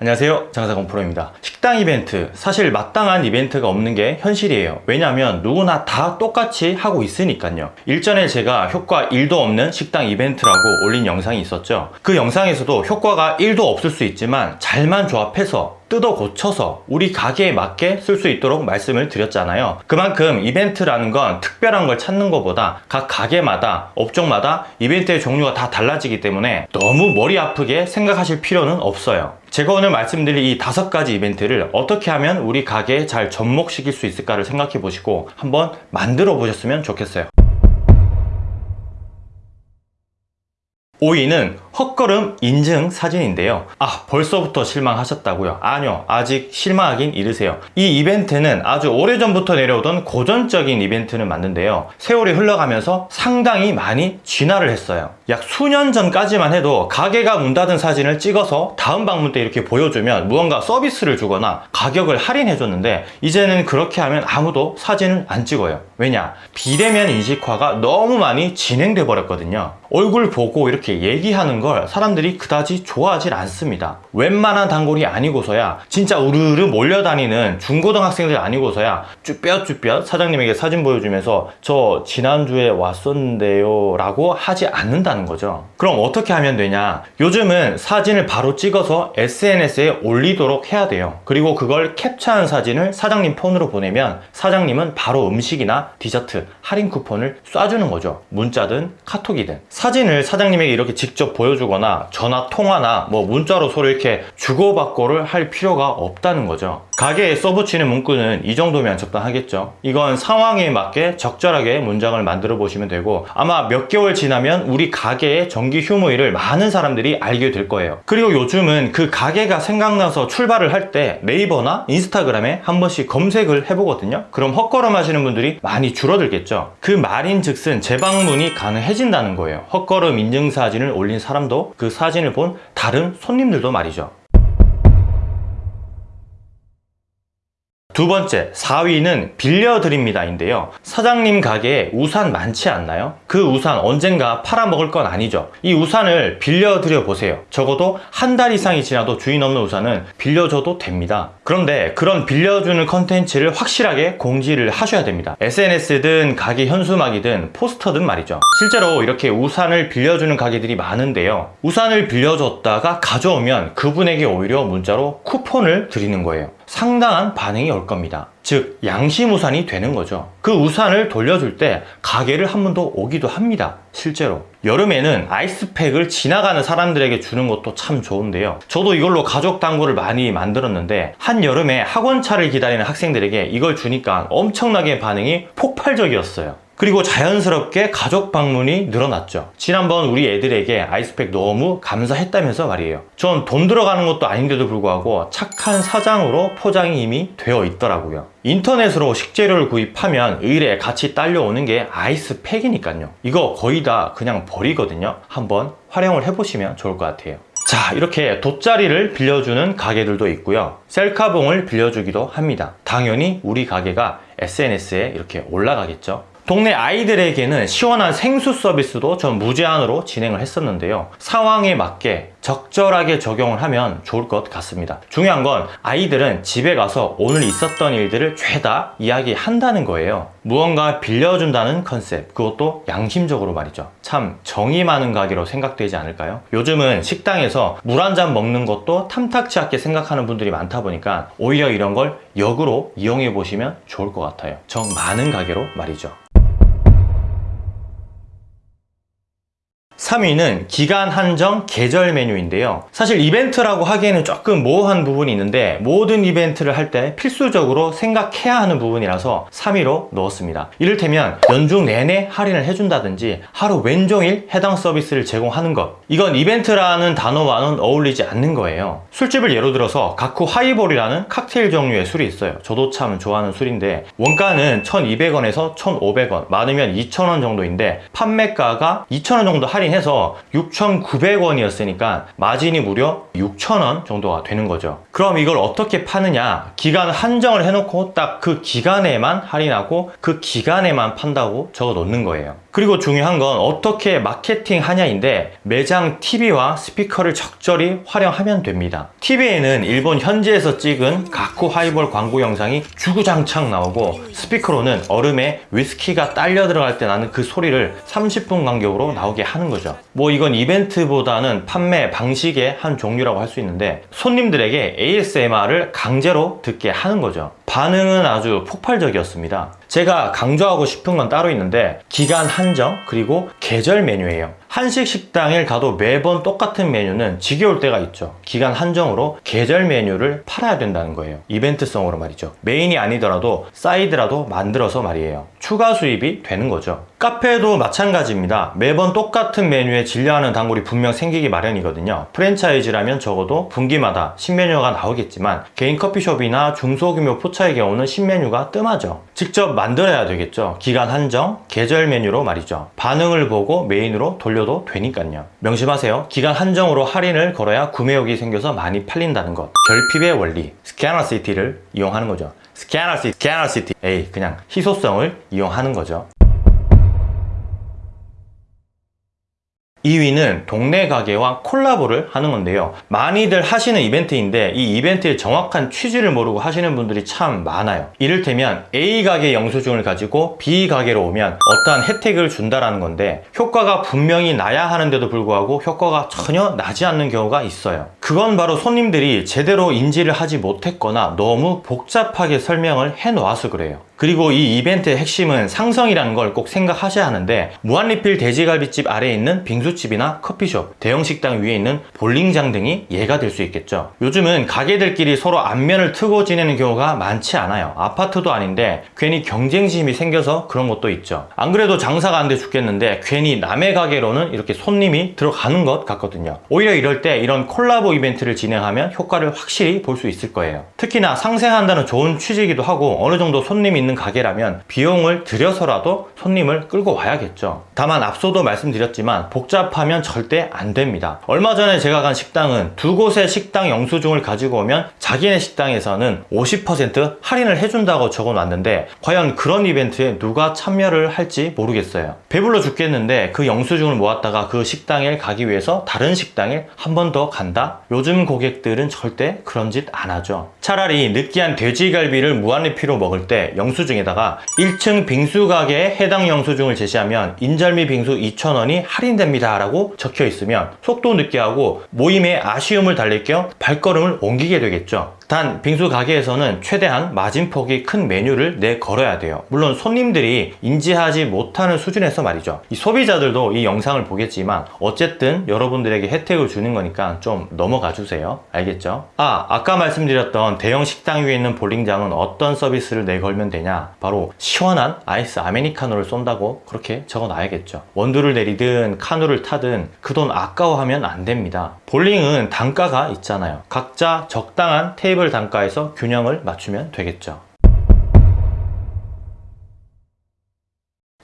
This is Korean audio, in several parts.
안녕하세요. 장사공프로입니다. 식당 이벤트. 사실 마땅한 이벤트가 없는 게 현실이에요. 왜냐하면 누구나 다 똑같이 하고 있으니까요. 일전에 제가 효과 1도 없는 식당 이벤트라고 올린 영상이 있었죠. 그 영상에서도 효과가 1도 없을 수 있지만 잘만 조합해서 뜯어 고쳐서 우리 가게에 맞게 쓸 수 있도록 말씀을 드렸잖아요. 그만큼 이벤트라는 건 특별한 걸 찾는 것보다 각 가게마다 업종마다 이벤트의 종류가 다 달라지기 때문에 너무 머리 아프게 생각하실 필요는 없어요. 제가 오늘 말씀드릴 이 다섯 가지 이벤트를 어떻게 하면 우리 가게에 잘 접목시킬 수 있을까를 생각해 보시고 한번 만들어 보셨으면 좋겠어요. 5위는 헛걸음 인증 사진인데요. 아 벌써부터 실망하셨다고요? 아니요 아직 실망하긴 이르세요. 이 이벤트는 아주 오래전부터 내려오던 고전적인 이벤트는 맞는데요. 세월이 흘러가면서 상당히 많이 진화를 했어요 약 수년 전까지만 해도 가게가 문 닫은 사진을 찍어서 다음 방문 때 이렇게 보여주면 무언가 서비스를 주거나 가격을 할인해 줬는데 이제는 그렇게 하면 아무도 사진을 안 찍어요. 왜냐? 비대면 인식화가 너무 많이 진행돼 버렸거든요. 얼굴 보고 이렇게 얘기하는 걸 사람들이 그다지 좋아하질 않습니다. 웬만한 단골이 아니고서야 진짜 우르르 몰려다니는 중고등학생들 아니고서야 쭈뼛쭈뼛 사장님에게 사진 보여주면서 저 지난주에 왔었는데요 라고 하지 않는다 는 거죠. 그럼 어떻게 하면 되냐? 요즘은 사진을 바로 찍어서 SNS에 올리도록 해야 돼요. 그리고 그걸 캡처한 사진을 사장님 폰으로 보내면 사장님은 바로 음식이나 디저트 할인 쿠폰을 쏴주는 거죠. 문자든 카톡이든. 사진을 사장님에게 이렇게 직접 보여주거나 전화 통화나 뭐 문자로 서로 이렇게 주고받고를 할 필요가 없다는 거죠 가게에 써붙이는 문구는 이 정도면 적당하겠죠. 이건 상황에 맞게 적절하게 문장을 만들어 보시면 되고 아마 몇 개월 지나면 우리 가게의 정기 휴무일을 많은 사람들이 알게 될 거예요. 그리고 요즘은 그 가게가 생각나서 출발을 할 때 네이버나 인스타그램에 한 번씩 검색을 해보거든요. 그럼 헛걸음 하시는 분들이 많이 줄어들겠죠. 그 말인 즉슨 재방문이 가능해진다는 거예요. 헛걸음 인증사진을 올린 사람도 그 사진을 본 다른 손님들도 말이죠 두 번째 4위는 빌려드립니다 인데요. 사장님 가게에 우산 많지 않나요? 그 우산 언젠가 팔아먹을 건 아니죠. 이 우산을 빌려드려 보세요. 적어도 한 달 이상이 지나도 주인 없는 우산은 빌려줘도 됩니다 그런데 그런 빌려주는 컨텐츠를 확실하게 공지를 하셔야 됩니다. SNS든 가게 현수막이든 포스터든 말이죠. 실제로 이렇게 우산을 빌려주는 가게들이 많은데요. 우산을 빌려줬다가 가져오면 그분에게 오히려 문자로 쿠폰을 드리는 거예요. 상당한 반응이 올 겁니다 즉 양심 우산이 되는 거죠. 그 우산을 돌려줄 때 가게를 한 번 더 오기도 합니다. 실제로. 여름에는 아이스팩을 지나가는 사람들에게 주는 것도 참 좋은데요. 저도 이걸로 가족 당구를 많이 만들었는데 한여름에 학원차를 기다리는 학생들에게 이걸 주니까 엄청나게 반응이 폭발적이었어요 그리고 자연스럽게 가족 방문이 늘어났죠. 지난번 우리 애들에게 아이스팩 너무 감사했다면서 말이에요. 전 돈 들어가는 것도 아닌데도 불구하고 착한 사장으로 포장이 이미 되어 있더라고요. 인터넷으로 식재료를 구입하면 의뢰 같이 딸려오는 게 아이스팩이니까요. 이거 거의 다 그냥 버리거든요. 한번 활용을 해보시면 좋을 것 같아요. 자 이렇게 돗자리를 빌려주는 가게들도 있고요. 셀카봉을 빌려주기도 합니다. 당연히 우리 가게가 SNS에 이렇게 올라가겠죠 동네 아이들에게는 시원한 생수 서비스도 전 무제한으로 진행을 했었는데요. 상황에 맞게 적절하게 적용을 하면 좋을 것 같습니다. 중요한 건 아이들은 집에 가서 오늘 있었던 일들을 죄다 이야기한다는 거예요. 무언가 빌려준다는 컨셉 그것도 양심적으로 말이죠. 참 정이 많은 가게로 생각되지 않을까요? 요즘은 식당에서 물 한 잔 먹는 것도 탐탁치 않게 생각하는 분들이 많다 보니까 오히려 이런 걸 역으로 이용해 보시면 좋을 것 같아요. 정 많은 가게로 말이죠 3위는 기간 한정 계절 메뉴인데요. 사실 이벤트라고 하기에는 조금 모호한 부분이 있는데 모든 이벤트를 할 때 필수적으로 생각해야 하는 부분이라서 3위로 넣었습니다. 이를테면 연중 내내 할인을 해준다든지 하루 왼종일 해당 서비스를 제공하는 것. 이건 이벤트라는 단어와는 어울리지 않는 거예요. 술집을 예로 들어서 가쿠 하이볼이라는 칵테일 종류의 술이 있어요. 저도 참 좋아하는 술인데 원가는 1200원에서 1500원 많으면 2000원 정도인데 판매가가 2000원 정도 할인 해서 6,900원이었으니까 마진이 무려 6,000원 정도가 되는 거죠. 그럼 이걸 어떻게 파느냐? 기간 한정을 해놓고 딱 그 기간에만 할인하고 그 기간에만 판다고 적어 놓는 거예요 그리고 중요한 건 어떻게 마케팅 하냐인데 매장 TV와 스피커를 적절히 활용하면 됩니다. TV에는 일본 현지에서 찍은 가쿠 하이볼 광고 영상이 주구장창 나오고 스피커로는 얼음에 위스키가 딸려 들어갈 때 나는 그 소리를 30분 간격으로 나오게 하는 거죠. 뭐 이건 이벤트보다는 판매 방식의 한 종류라고 할 수 있는데 손님들에게 ASMR을 강제로 듣게 하는 거죠. 반응은 아주 폭발적이었습니다. 제가 강조하고 싶은 건 따로 있는데 기간 한정 그리고 계절 메뉴예요. 한식 식당에 가도 매번 똑같은 메뉴는 지겨울 때가 있죠. 기간 한정으로 계절 메뉴를 팔아야 된다는 거예요. 이벤트성으로 말이죠. 메인이 아니더라도 사이드라도 만들어서 말이에요. 추가 수입이 되는 거죠. 카페도 마찬가지입니다. 매번 똑같은 메뉴에 질려하는 단골이 분명 생기기 마련이거든요. 프랜차이즈라면 적어도 분기마다 신메뉴가 나오겠지만 개인 커피숍이나 중소규모 포차의 경우는 신메뉴가 뜸하죠. 직접 만들어야 되겠죠. 기간 한정, 계절 메뉴로 말이죠. 반응을 보고 메인으로 돌려 도 되니까요. 명심하세요. 기간 한정으로 할인을 걸어야 구매욕이 생겨서 많이 팔린다는 것. 결핍의 원리, scarcity를 이용하는 거죠. scarcity, scarcity. 에이, 그냥 희소성을 이용하는 거죠. 2위는 동네 가게와 콜라보를 하는 건데요. 많이들 하시는 이벤트인데 이 이벤트의 정확한 취지를 모르고 하시는 분들이 참 많아요. 이를테면 A 가게 영수증을 가지고 B 가게로 오면 어떠한 혜택을 준다라는 건데 효과가 분명히 나야 하는데도 불구하고 효과가 전혀 나지 않는 경우가 있어요. 그건 바로 손님들이 제대로 인지를 하지 못했거나 너무 복잡하게 설명을 해 놓아서 그래요. 그리고 이 이벤트의 핵심은 상성이라는 걸 꼭 생각하셔야 하는데 무한리필 돼지갈비집 아래에 있는 빙수집이나 커피숍, 대형 식당 위에 있는 볼링장 등이 예가 될 수 있겠죠. 요즘은 가게들끼리 서로 안면을 트고 지내는 경우가 많지 않아요. 아파트도 아닌데 괜히 경쟁심이 생겨서 그런 것도 있죠. 안 그래도 장사가 안 돼 죽겠는데 괜히 남의 가게로는 이렇게 손님이 들어가는 것 같거든요. 오히려 이럴 때 이런 콜라보 이벤트를 진행하면 효과를 확실히 볼 수 있을 거예요. 특히나 상생한다는 좋은 취지이기도 하고 어느 정도 손님이 있는 가게라면 비용을 들여서라도 손님을 끌고 와야겠죠. 다만 앞서도 말씀드렸지만 복잡하면 절대 안 됩니다. 얼마 전에 제가 간 식당은 두 곳의 식당 영수증을 가지고 오면 자기네 식당에서는 50% 할인을 해준다고 적어 놨는데 과연 그런 이벤트에 누가 참여를 할지 모르겠어요. 배불러 죽겠는데 그 영수증을 모았다가 그 식당에 가기 위해서 다른 식당에 한 번 더 간다? 요즘 고객들은 절대 그런 짓 안 하죠. 차라리 느끼한 돼지갈비를 무한리필로 먹을 때 영수증 에다가 1층 빙수 가게에 해당 영수증을 제시하면 인절미 빙수 2,000원이 할인됩니다 라고 적혀 있으면 속도 늦게 하고 모임에 아쉬움을 달랠 겸 발걸음을 옮기게 되겠죠. 단 빙수 가게에서는 최대한 마진폭이 큰 메뉴를 내걸어야 돼요. 물론 손님들이 인지하지 못하는 수준에서 말이죠. 이 소비자들도 이 영상을 보겠지만 어쨌든 여러분들에게 혜택을 주는 거니까 좀 넘어가 주세요. 알겠죠? 아, 아까 말씀드렸던 대형 식당 위에 있는 볼링장은 어떤 서비스를 내걸면 되냐? 바로 시원한 아이스 아메리카노를 쏜다고 그렇게 적어 놔야겠죠. 원두를 내리든 카누를 타든 그 돈 아까워하면 안 됩니다. 볼링은 단가가 있잖아요. 각자 적당한 테이블 단가에서 균형을 맞추면 되겠죠.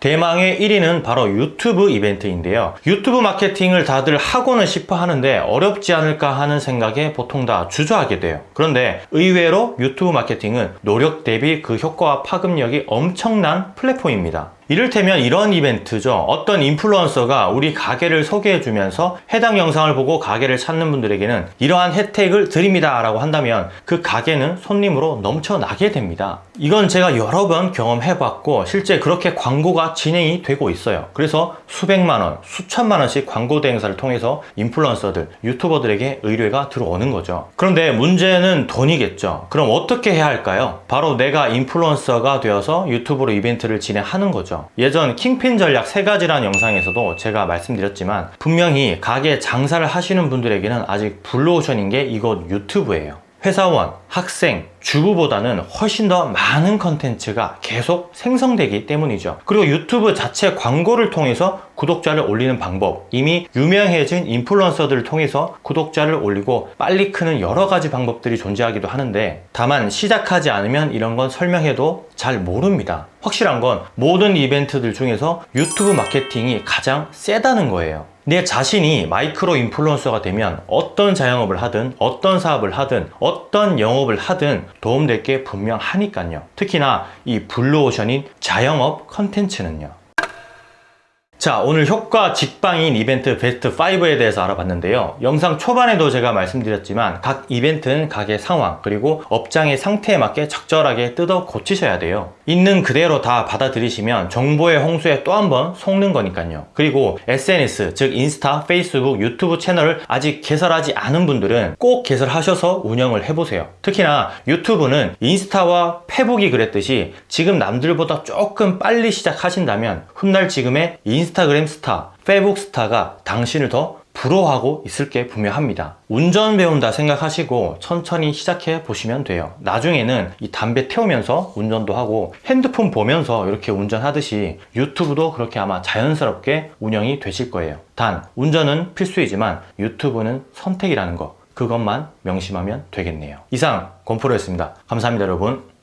대망의 1위는 바로 유튜브 이벤트인데요. 유튜브 마케팅을 다들 하고는 싶어 하는데 어렵지 않을까 하는 생각에 보통 다 주저하게 돼요. 그런데 의외로 유튜브 마케팅은 노력 대비 그 효과와 파급력이 엄청난 플랫폼입니다. 이를테면 이런 이벤트죠. 어떤 인플루언서가 우리 가게를 소개해 주면서 해당 영상을 보고 가게를 찾는 분들에게는 이러한 혜택을 드립니다 라고 한다면 그 가게는 손님으로 넘쳐나게 됩니다. 이건 제가 여러 번 경험해 봤고 실제 그렇게 광고가 진행이 되고 있어요. 그래서 수백만원, 수천만원씩 광고 대행사를 통해서 인플루언서들, 유튜버들에게 의뢰가 들어오는 거죠. 그런데 문제는 돈이겠죠. 그럼 어떻게 해야 할까요? 바로 내가 인플루언서가 되어서 유튜브로 이벤트를 진행하는 거죠. 예전 킹핀 전략 세 가지라는 영상에서도 제가 말씀드렸지만 분명히 가게 장사를 하시는 분들에게는 아직 블루오션인 게 이곳 유튜브예요. 회사원, 학생, 주부보다는 훨씬 더 많은 컨텐츠가 계속 생성되기 때문이죠. 그리고 유튜브 자체 광고를 통해서 구독자를 올리는 방법 이미 유명해진 인플루언서들을 통해서 구독자를 올리고 빨리 크는 여러 가지 방법들이 존재하기도 하는데 다만 시작하지 않으면 이런 건 설명해도 잘 모릅니다. 확실한 건 모든 이벤트들 중에서 유튜브 마케팅이 가장 세다는 거예요. 내 자신이 마이크로 인플루언서가 되면 어떤 자영업을 하든 어떤 사업을 하든 어떤 영업을 하든 도움될 게 분명하니까요. 특히나 이 블루오션인 자영업 컨텐츠는요. 자, 오늘 효과 직방인 이벤트 베스트 5에 대해서 알아봤는데요. 영상 초반에도 제가 말씀드렸지만 각 이벤트는 각의 상황 그리고 업장의 상태에 맞게 적절하게 뜯어 고치셔야 돼요. 있는 그대로 다 받아들이시면 정보의 홍수에 또 한 번 속는 거니까요. 그리고 SNS, 즉 인스타, 페이스북, 유튜브 채널을 아직 개설하지 않은 분들은 꼭 개설하셔서 운영을 해보세요. 특히나 유튜브는 인스타와 페북이 그랬듯이 지금 남들보다 조금 빨리 시작하신다면 훗날 지금의 인스타그램 스타, 페북 스타가 당신을 더 부러워하고 있을 게 분명합니다. 운전 배운다 생각하시고 천천히 시작해 보시면 돼요. 나중에는 이 담배 태우면서 운전도 하고 핸드폰 보면서 이렇게 운전하듯이 유튜브도 그렇게 아마 자연스럽게 운영이 되실 거예요. 단, 운전은 필수이지만 유튜브는 선택이라는 거. 그것만 명심하면 되겠네요. 이상, 권프로였습니다. 감사합니다, 여러분.